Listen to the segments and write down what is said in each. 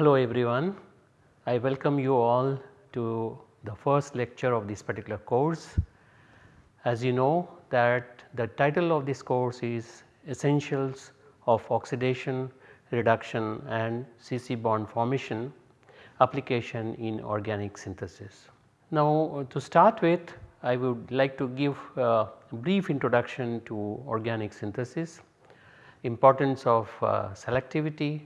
Hello everyone, I welcome you all to the first lecture of this particular course. As you know that the title of this course is essentials of oxidation, reduction and CC bond formation application in organic synthesis. Now to start with I would like to give a brief introduction to organic synthesis, importance of uh, selectivity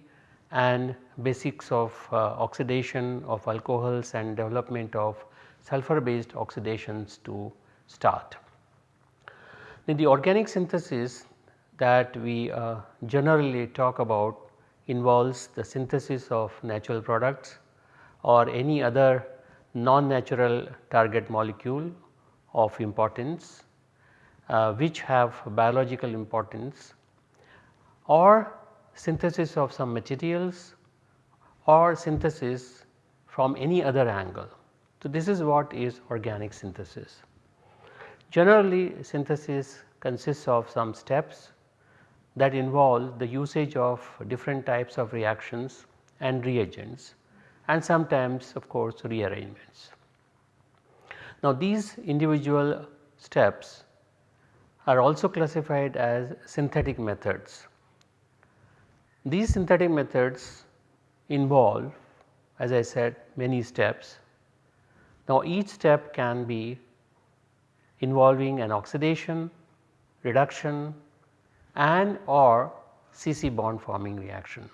and basics of uh, oxidation of alcohols and development of sulfur based oxidations to start. In the organic synthesis that we uh, generally talk about involves the synthesis of natural products or any other non-natural target molecule of importance uh, which have biological importance or synthesis of some materials or synthesis from any other angle. So, this is what is organic synthesis. Generally synthesis consists of some steps that involve the usage of different types of reactions and reagents and sometimes of course rearrangements. Now these individual steps are also classified as synthetic methods. These synthetic methods involve as I said many steps. Now each step can be involving an oxidation, reduction and or CC bond forming reaction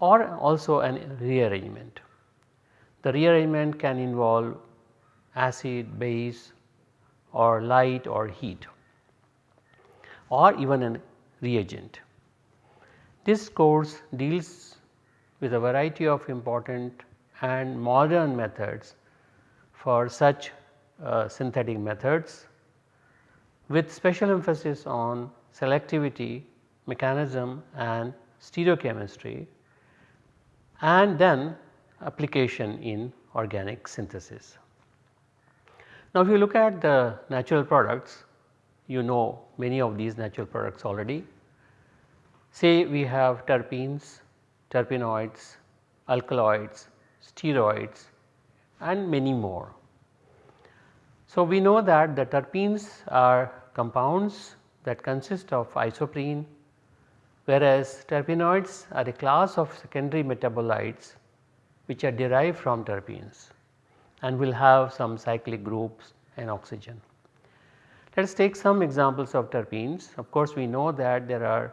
or also an rearrangement. The rearrangement can involve acid, base or light or heat or even a reagent. This course deals with a variety of important and modern methods for such uh, synthetic methods with special emphasis on selectivity, mechanism and stereochemistry and then application in organic synthesis. Now if you look at the natural products you know many of these natural products already. Say we have terpenes, terpenoids, alkaloids, steroids and many more. So we know that the terpenes are compounds that consist of isoprene whereas terpenoids are a class of secondary metabolites which are derived from terpenes and will have some cyclic groups and oxygen. Let us take some examples of terpenes. Of course, we know that there are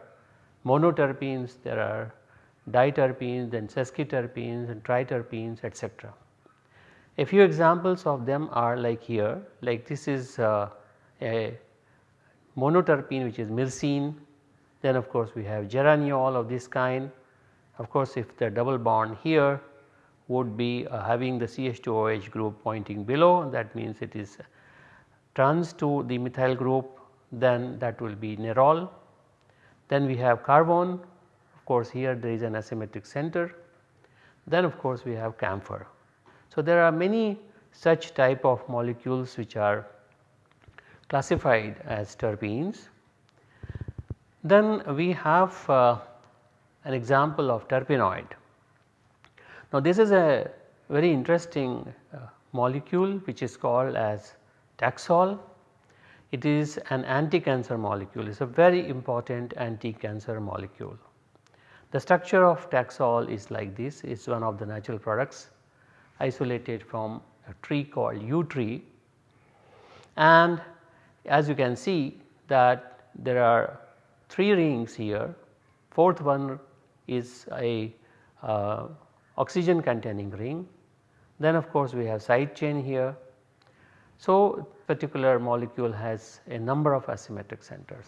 monoterpenes, there are diterpenes, then sesquiterpenes and triterpenes etc. A few examples of them are like here like this is uh, a monoterpene which is myrcene then of course we have geraniol of this kind. Of course if the double bond here would be uh, having the CH2OH group pointing below that means it is trans to the methyl group then that will be nerol. Then we have carvone of course here there is an asymmetric center then of course we have camphor. So there are many such type of molecules which are classified as terpenes then we have uh, an example of terpenoid. Now this is a very interesting uh, molecule which is called as Taxol. It is an anti-cancer molecule, it is a very important anti-cancer molecule. The structure of Taxol is like this, it is one of the natural products isolated from a tree called yew tree and as you can see that there are 3 rings here, fourth one is a uh, oxygen containing ring. Then of course we have side chain here. So particular molecule has a number of asymmetric centers.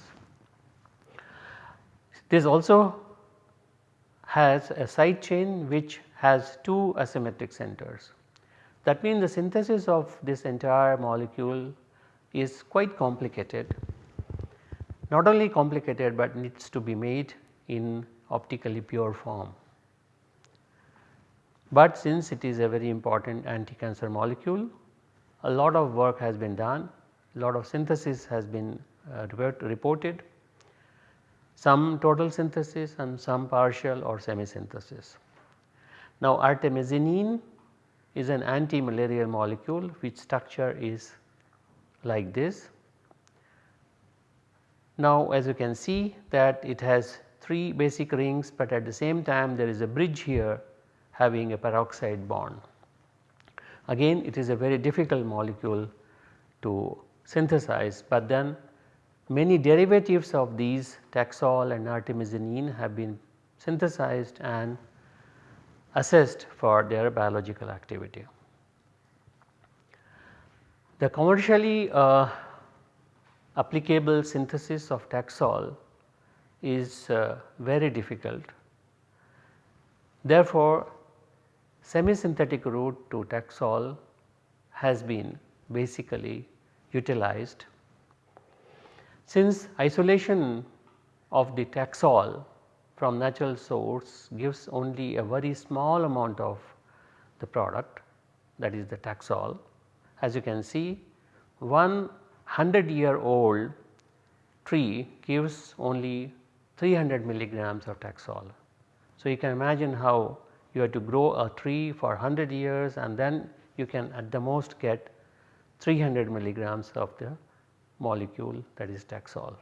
This also has a side chain which has two asymmetric centers. That means the synthesis of this entire molecule is quite complicated not only complicated but needs to be made in optically pure form. But since it is a very important anti-cancer molecule, a lot of work has been done, a lot of synthesis has been uh, reported, some total synthesis and some partial or semi synthesis. Now artemisinin is an anti-malarial molecule which structure is like this. Now as you can see that it has 3 basic rings but at the same time there is a bridge here having a peroxide bond. Again it is a very difficult molecule to synthesize but then many derivatives of these taxol and artemisinin have been synthesized and assessed for their biological activity. The commercially uh, applicable synthesis of taxol is uh, very difficult. Therefore, semi-synthetic route to Taxol has been basically utilized. Since isolation of the Taxol from natural source gives only a very small amount of the product that is the Taxol. As you can see one 100 year old tree gives only 300 milligrams of Taxol. So, you can imagine how you have to grow a tree for 100 years and then you can at the most get 300 milligrams of the molecule that is Taxol.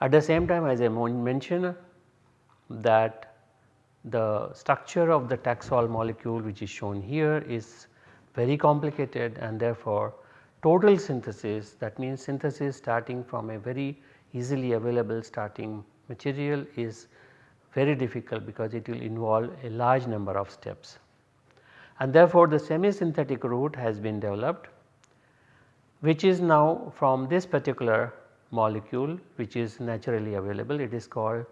At the same time as I mentioned that the structure of the Taxol molecule which is shown here is very complicated and therefore total synthesis that means synthesis starting from a very easily available starting material is very difficult because it will involve a large number of steps. And therefore, the semi synthetic route has been developed which is now from this particular molecule which is naturally available it is called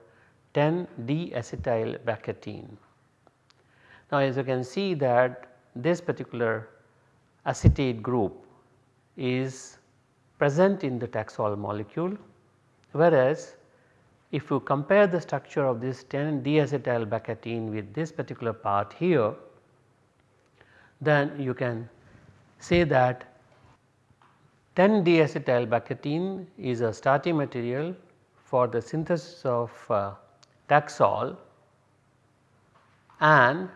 10 deacetyl baccatin. Now as you can see that this particular acetate group is present in the Taxol molecule whereas if you compare the structure of this 10 deacetyl baccatin with this particular part here then you can say that 10 deacetyl baccatin is a starting material for the synthesis of uh, Taxol and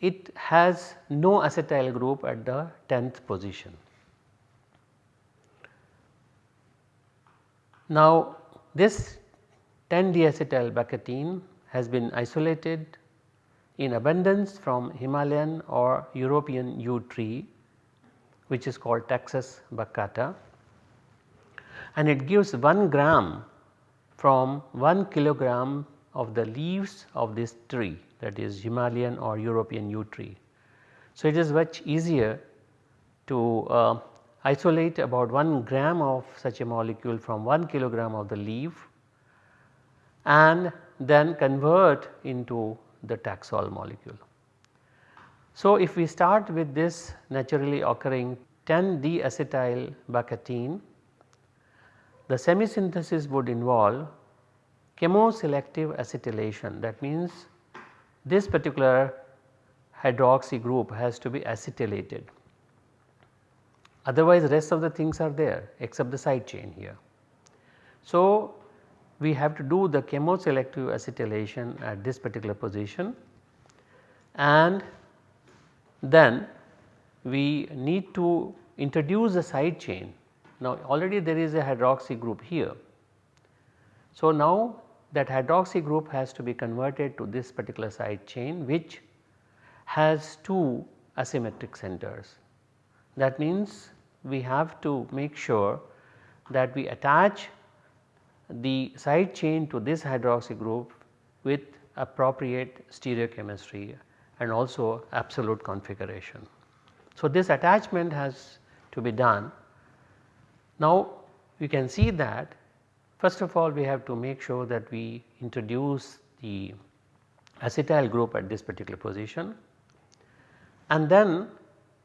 it has no acetyl group at the 10th position. Now this 10 deacetyl baccatin has been isolated in abundance from Himalayan or European yew tree which is called Taxus baccata and it gives 1 gram from 1 kilogram of the leaves of this tree that is Himalayan or European yew tree. So, it is much easier to uh, isolate about 1 gram of such a molecule from 1 kilogram of the leaf and then convert into the Taxol molecule. So, if we start with this naturally occurring 10 deacetyl baccatin, the semi-synthesis would involve chemoselective acetylation that means this particular hydroxy group has to be acetylated otherwise rest of the things are there except the side chain here. So, we have to do the chemoselective acetylation at this particular position and then we need to introduce the side chain. Now already there is a hydroxy group here. So now that hydroxy group has to be converted to this particular side chain which has two asymmetric centers. That means we have to make sure that we attach the side chain to this hydroxy group with appropriate stereochemistry and also absolute configuration. So, this attachment has to be done. Now, you can see that first of all we have to make sure that we introduce the acetyl group at this particular position and then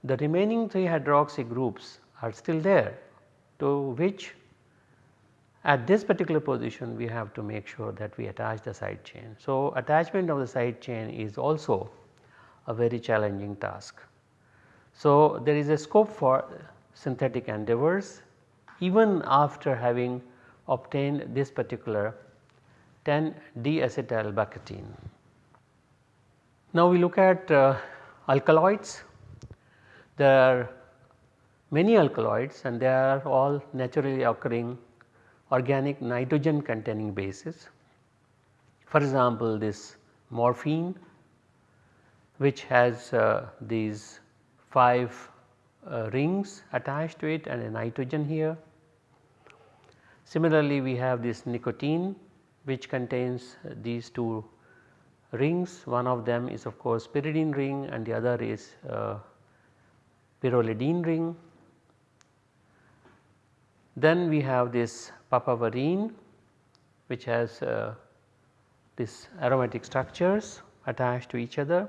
the remaining 3 hydroxy groups are still there to which at this particular position we have to make sure that we attach the side chain. So, attachment of the side chain is also a very challenging task. So, there is a scope for synthetic endeavors even after having obtained this particular 10 deacetylbaccatin. Now, we look at uh, alkaloids. There are many alkaloids and they are all naturally occurring organic nitrogen containing bases. For example, this morphine which has uh, these 5 uh, rings attached to it and a nitrogen here. Similarly, we have this nicotine which contains these two rings one of them is of course pyridine ring and the other is uh, pyrrolidine ring. Then we have this papaverine which has uh, this aromatic structures attached to each other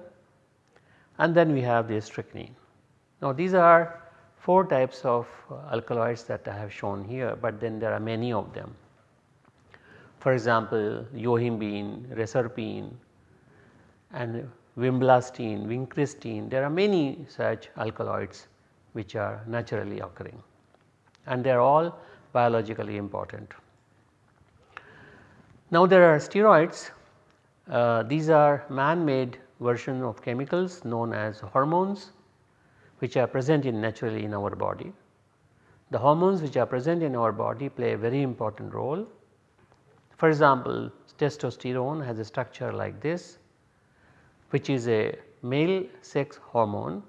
and then we have this strychnine. Now these are 4 types of uh, alkaloids that I have shown here, but then there are many of them. For example, yohimbine, reserpine and vinblastine, vincristine, there are many such alkaloids which are naturally occurring and they are all biologically important. Now there are steroids, uh, these are man made version of chemicals known as hormones which are present in naturally in our body. The hormones which are present in our body play a very important role. For example, testosterone has a structure like this which is a male sex hormone.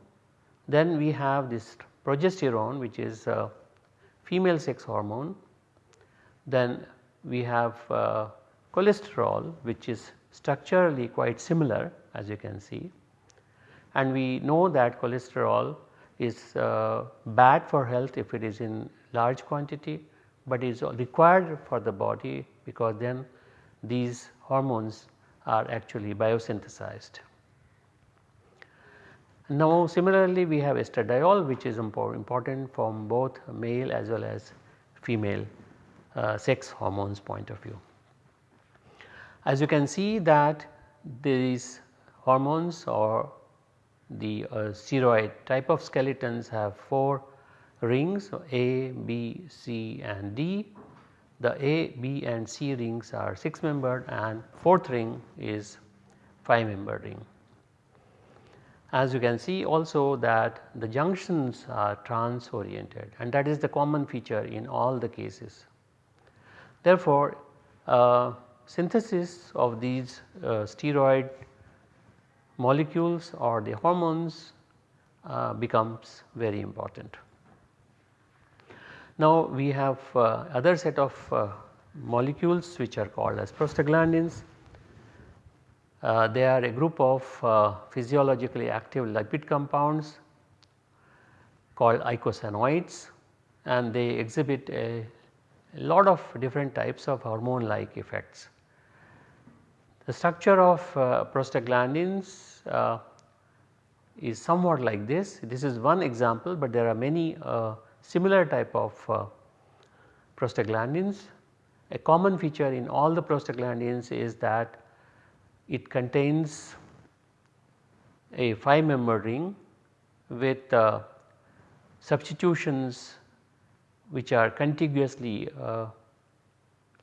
Then we have this progesterone which is a female sex hormone. Then we have uh, cholesterol which is structurally quite similar as you can see and we know that cholesterol is uh, bad for health if it is in large quantity, but is required for the body because then these hormones are actually biosynthesized. Now similarly we have estradiol which is important from both male as well as female uh, sex hormones point of view. As you can see that these hormones or the uh, steroid type of skeletons have 4 rings A, B, C and D. The A, B and C rings are 6 membered and 4th ring is 5 membered ring. As you can see also that the junctions are trans oriented and that is the common feature in all the cases. Therefore, uh, synthesis of these uh, steroid molecules or the hormones uh, becomes very important. Now we have uh, other set of uh, molecules which are called as prostaglandins. Uh, they are a group of uh, physiologically active lipid compounds called eicosanoids and they exhibit a, a lot of different types of hormone like effects. The structure of uh, prostaglandins uh, is somewhat like this. This is one example, but there are many uh, similar type of prostaglandins. A common feature in all the prostaglandins is that it contains a 5 member ring with uh, substitutions which are contiguously uh,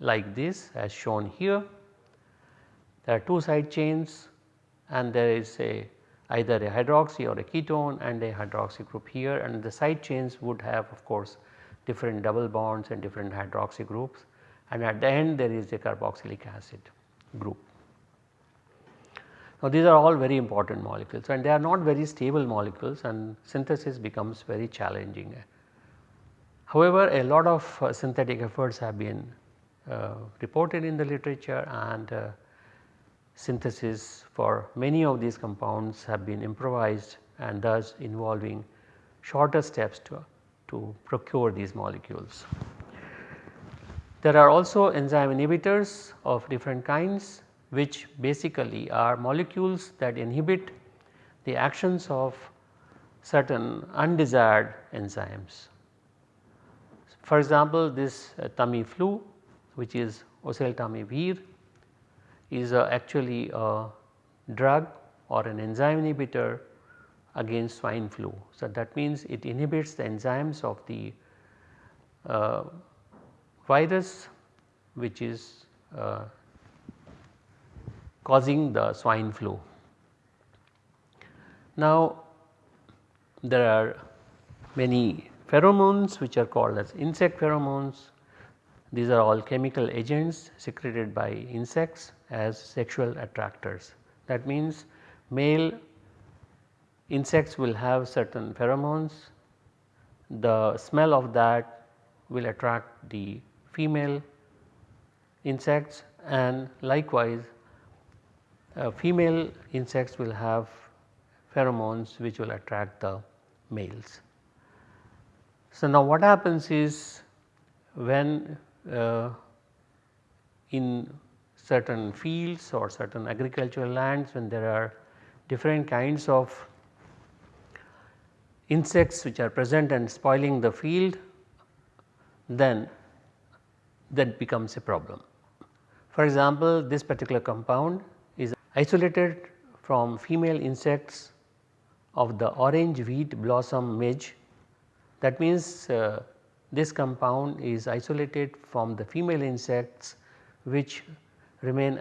like this as shown here there are two side chains and there is a either a hydroxy or a ketone and a hydroxy group here and the side chains would have of course different double bonds and different hydroxy groups and at the end there is a carboxylic acid group. Now these are all very important molecules and they are not very stable molecules and synthesis becomes very challenging. However, a lot of uh, synthetic efforts have been uh, reported in the literature and uh, synthesis for many of these compounds have been improvised and thus involving shorter steps to, to procure these molecules. There are also enzyme inhibitors of different kinds which basically are molecules that inhibit the actions of certain undesired enzymes. For example, this uh, Tamiflu which is oseltamivir is a actually a drug or an enzyme inhibitor against swine flu. So, that means it inhibits the enzymes of the uh, virus which is uh, causing the swine flu. Now there are many pheromones which are called as insect pheromones. These are all chemical agents secreted by insects as sexual attractors. That means male insects will have certain pheromones, the smell of that will attract the female insects and likewise uh, female insects will have pheromones which will attract the males. So, now what happens is when uh, in certain fields or certain agricultural lands when there are different kinds of insects which are present and spoiling the field then that becomes a problem. For example, this particular compound is isolated from female insects of the orange wheat blossom midge. That means, uh, this compound is isolated from the female insects which remain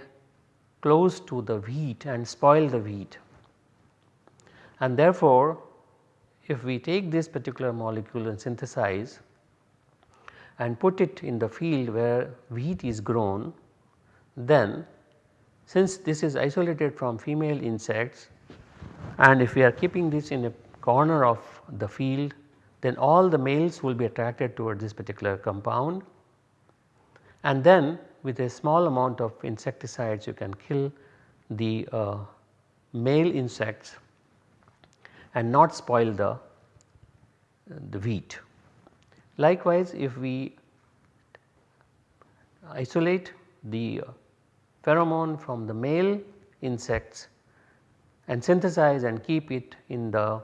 close to the wheat and spoil the wheat. And therefore, if we take this particular molecule and synthesize and put it in the field where wheat is grown, then since this is isolated from female insects and if we are keeping this in a corner of the field then all the males will be attracted towards this particular compound and then with a small amount of insecticides you can kill the uh, male insects and not spoil the, the wheat. Likewise, if we isolate the pheromone from the male insects and synthesize and keep it in the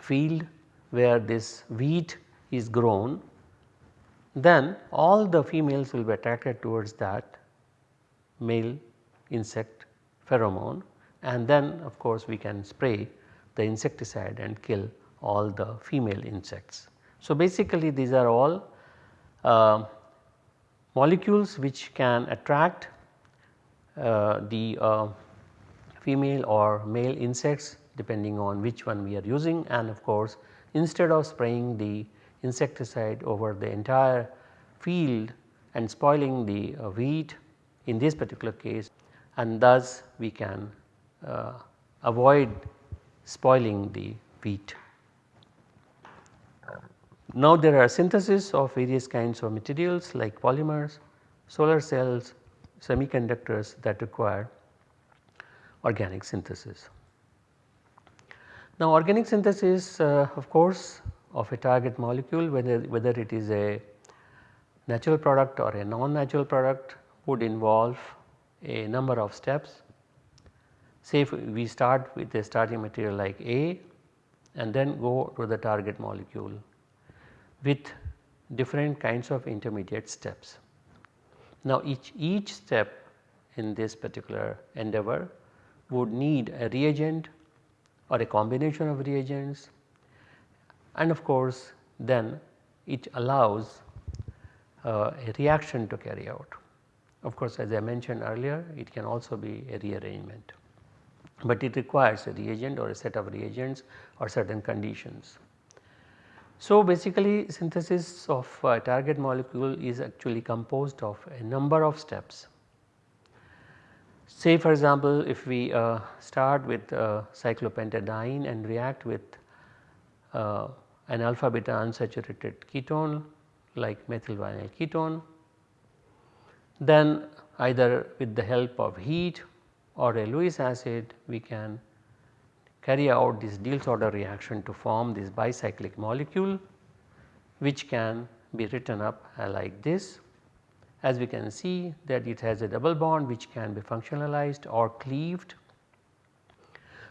field where this wheat is grown, then all the females will be attracted towards that male insect pheromone and then of course we can spray the insecticide and kill all the female insects. So, basically these are all uh, molecules which can attract uh, the uh, female or male insects depending on which one we are using and of course instead of spraying the insecticide over the entire field and spoiling the uh, wheat in this particular case and thus we can uh, avoid spoiling the wheat. Now there are synthesis of various kinds of materials like polymers, solar cells, semiconductors that require organic synthesis. Now organic synthesis uh, of course of a target molecule whether, whether it is a natural product or a non-natural product would involve a number of steps. Say if we start with a starting material like A and then go to the target molecule with different kinds of intermediate steps. Now each, each step in this particular endeavor would need a reagent or a combination of reagents and of course then it allows uh, a reaction to carry out. Of course as I mentioned earlier it can also be a rearrangement, but it requires a reagent or a set of reagents or certain conditions. So, basically synthesis of a target molecule is actually composed of a number of steps. Say for example, if we uh, start with uh, cyclopentadiene and react with uh, an alpha beta unsaturated ketone like methylvinyl ketone, then either with the help of heat or a Lewis acid we can carry out this Diels-Alder reaction to form this bicyclic molecule which can be written up like this. As we can see that it has a double bond which can be functionalized or cleaved.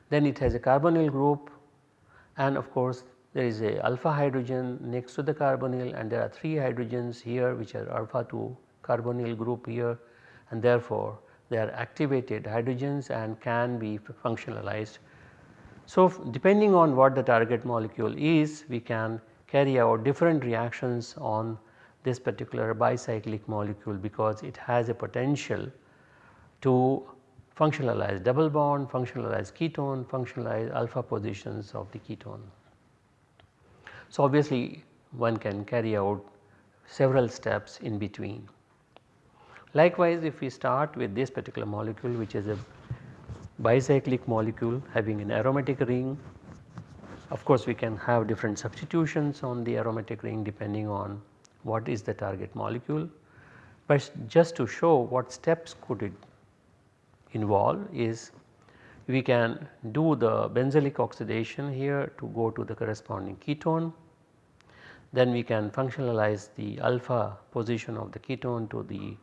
Then it has a carbonyl group and of course there is a alpha hydrogen next to the carbonyl and there are 3 hydrogens here which are alpha 2 carbonyl group here and therefore they are activated hydrogens and can be functionalized. So, depending on what the target molecule is we can carry out different reactions on this particular bicyclic molecule because it has a potential to functionalize double bond, functionalize ketone, functionalize alpha positions of the ketone. So, obviously one can carry out several steps in between. Likewise, if we start with this particular molecule which is a bicyclic molecule having an aromatic ring, of course we can have different substitutions on the aromatic ring depending on what is the target molecule. But just to show what steps could it involve is we can do the benzylic oxidation here to go to the corresponding ketone. Then we can functionalize the alpha position of the ketone to the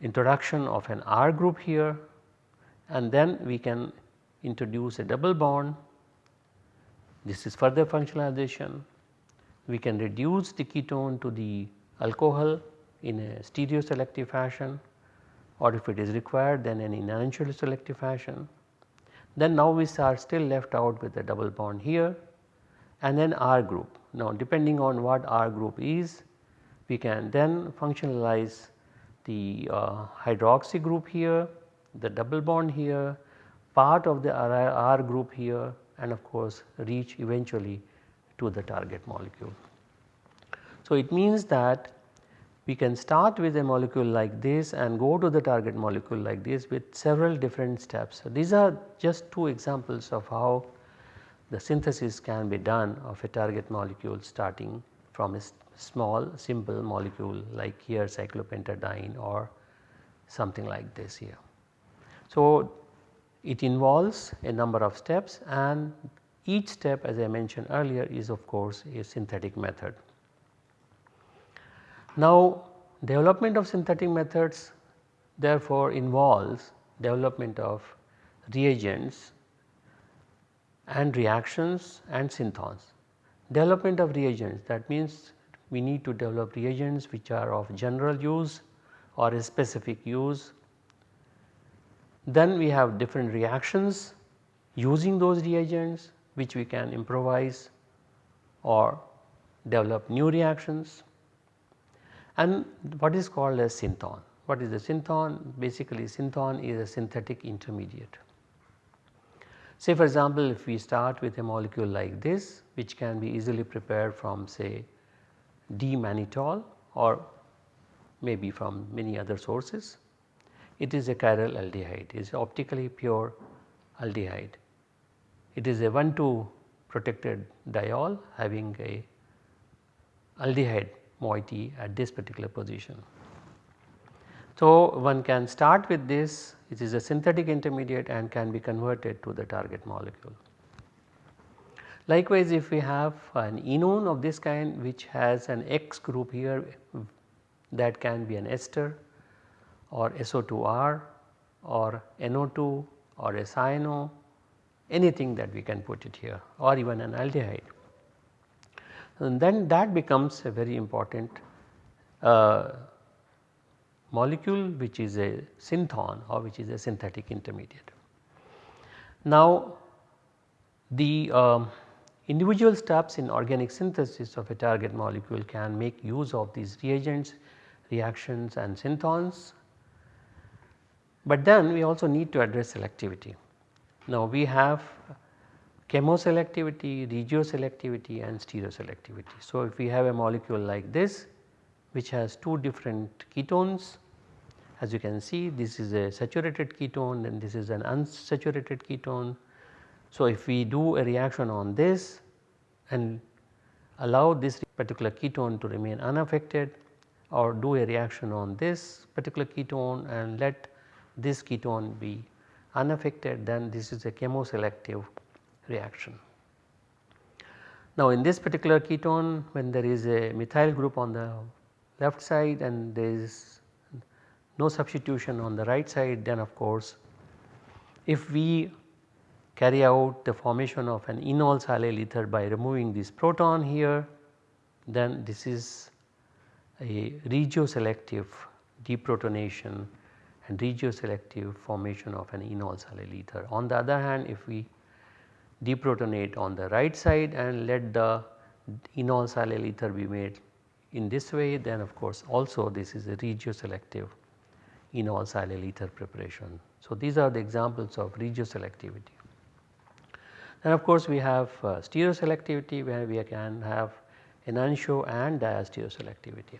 introduction of an R group here and then we can introduce a double bond. This is further functionalization. We can reduce the ketone to the alcohol in a stereoselective fashion or if it is required then in non selective fashion. Then now we are still left out with a double bond here and then R group. Now depending on what R group is we can then functionalize the uh, hydroxy group here, the double bond here, part of the R group here and of course reach eventually to the target molecule. So it means that we can start with a molecule like this and go to the target molecule like this with several different steps. So these are just two examples of how the synthesis can be done of a target molecule starting from a small simple molecule like here cyclopentadiene or something like this here. So it involves a number of steps and each step as I mentioned earlier is of course a synthetic method. Now development of synthetic methods therefore involves development of reagents and reactions and synthons. Development of reagents that means we need to develop reagents which are of general use or a specific use. Then we have different reactions using those reagents which we can improvise or develop new reactions and what is called as synthon. What is a synthon? Basically synthon is a synthetic intermediate. Say for example, if we start with a molecule like this which can be easily prepared from say D-mannitol or maybe from many other sources, it is a chiral aldehyde, it is optically pure aldehyde. It is a 1,2 protected diol having a aldehyde moiety at this particular position. So, one can start with this it is a synthetic intermediate and can be converted to the target molecule. Likewise, if we have an enone of this kind which has an X group here that can be an ester or SO2R or NO2 or a anything that we can put it here or even an aldehyde and then that becomes a very important uh, molecule which is a synthon or which is a synthetic intermediate. Now the um, individual steps in organic synthesis of a target molecule can make use of these reagents, reactions and synthons. But then we also need to address selectivity. Now we have chemoselectivity, regioselectivity and stereoselectivity. So, if we have a molecule like this which has two different ketones as you can see this is a saturated ketone and this is an unsaturated ketone. So, if we do a reaction on this and allow this particular ketone to remain unaffected or do a reaction on this particular ketone and let this ketone be unaffected then this is a chemoselective reaction. Now in this particular ketone when there is a methyl group on the left side and there is no substitution on the right side then of course if we carry out the formation of an enol silyl ether by removing this proton here then this is a regioselective deprotonation and regioselective formation of an enol silyl ether. On the other hand if we deprotonate on the right side and let the enol silyl ether be made in this way then of course also this is a regioselective enol silyl ether preparation. So, these are the examples of regioselectivity. And of course, we have uh, stereoselectivity where we can have enantiomer and diastereoselectivity.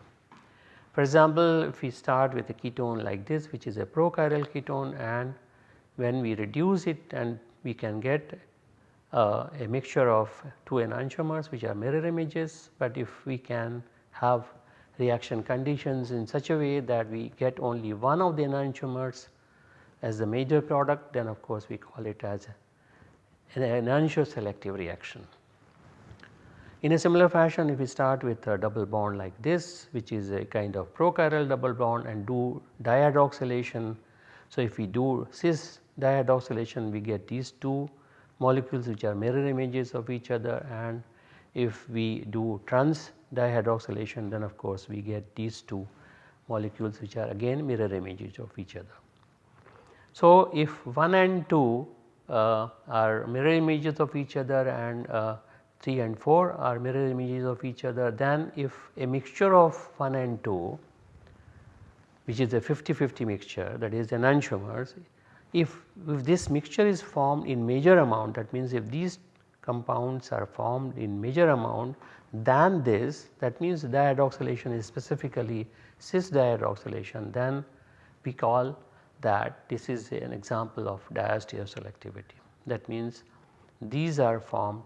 For example, if we start with a ketone like this which is a prochiral ketone and when we reduce it and we can get Uh, a mixture of two enantiomers which are mirror images, but if we can have reaction conditions in such a way that we get only one of the enantiomers as the major product then of course we call it as an enantioselective reaction. In a similar fashion if we start with a double bond like this which is a kind of prochiral double bond and do dihydroxylation. So, if we do cis dihydroxylation we get these two molecules which are mirror images of each other and if we do trans dihydroxylation then of course we get these two molecules which are again mirror images of each other. So, if 1 and 2 uh, are mirror images of each other and uh, 3 and 4 are mirror images of each other then if a mixture of 1 and 2 which is a 50-50 mixture that is enantiomers if, if this mixture is formed in major amount that means if these compounds are formed in major amount than this that means dihydroxylation is specifically cis dihydroxylation then we call that this is an example of diastereoselectivity. That means these are formed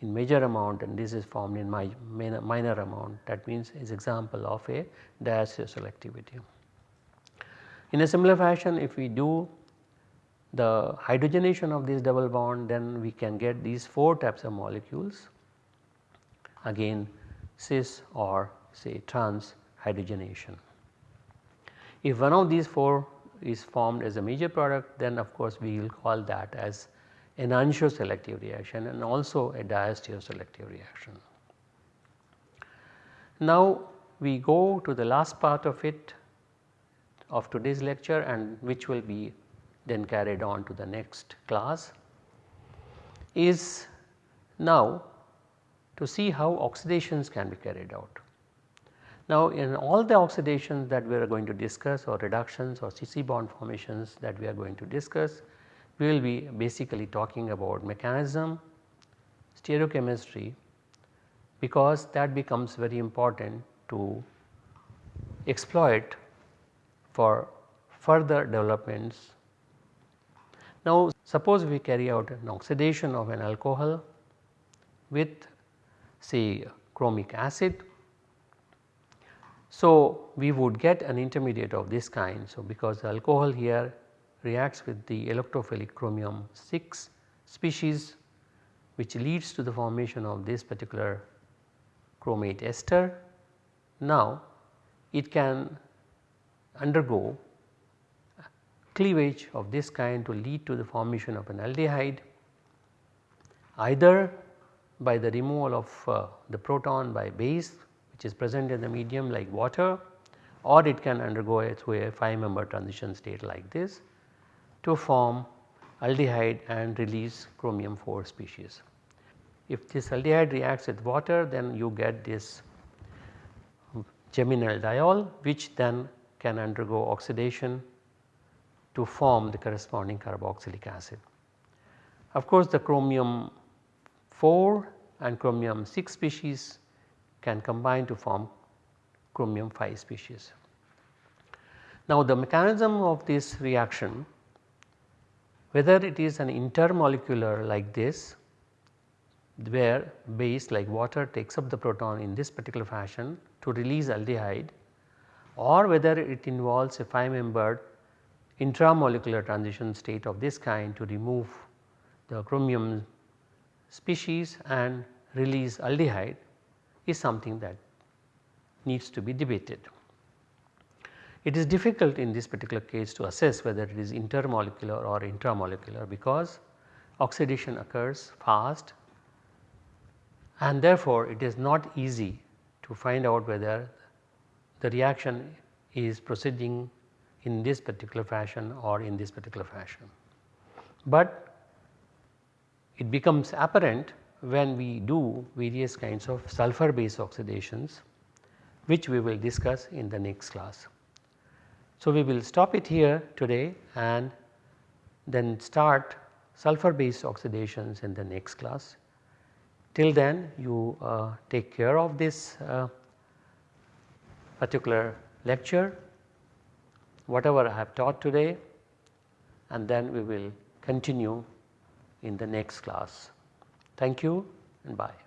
in major amount and this is formed in my minor amount that means is example of a diastereoselectivity. In a similar fashion if we do the hydrogenation of this double bond then we can get these 4 types of molecules again cis or say trans hydrogenation. If one of these 4 is formed as a major product then of course we will call that as an enantioselective reaction and also a diastereoselective reaction. Now we go to the last part of it of today's lecture and which will be then carried on to the next class is now to see how oxidations can be carried out. Now in all the oxidations that we are going to discuss or reductions or CC bond formations that we are going to discuss, we will be basically talking about mechanism, stereochemistry because that becomes very important to exploit for further developments. Now suppose we carry out an oxidation of an alcohol with say chromic acid so, we would get an intermediate of this kind. So, because the alcohol here reacts with the electrophilic chromium 6 species which leads to the formation of this particular chromate ester. Now, it can undergo cleavage of this kind to lead to the formation of an aldehyde either by the removal of uh, the proton by base which is present in the medium like water or it can undergo through a 5 member transition state like this to form aldehyde and release chromium 4 species. If this aldehyde reacts with water then you get this geminal diol which then can undergo oxidation to form the corresponding carboxylic acid. Of course, the chromium 4 and chromium 6 species can combine to form chromium 5 species. Now the mechanism of this reaction whether it is an intermolecular like this where base like water takes up the proton in this particular fashion to release aldehyde or whether it involves a 5 membered intramolecular transition state of this kind to remove the chromium species and release aldehyde is something that needs to be debated. It is difficult in this particular case to assess whether it is intermolecular or intramolecular because oxidation occurs fast and therefore it is not easy to find out whether the reaction is proceeding in this particular fashion or in this particular fashion. But it becomes apparent when we do various kinds of sulfur base oxidations which we will discuss in the next class. So, we will stop it here today and then start sulfur based oxidations in the next class. Till then you uh, take care of this uh, particular lecture whatever I have taught today and then we will continue in the next class. Thank you and bye.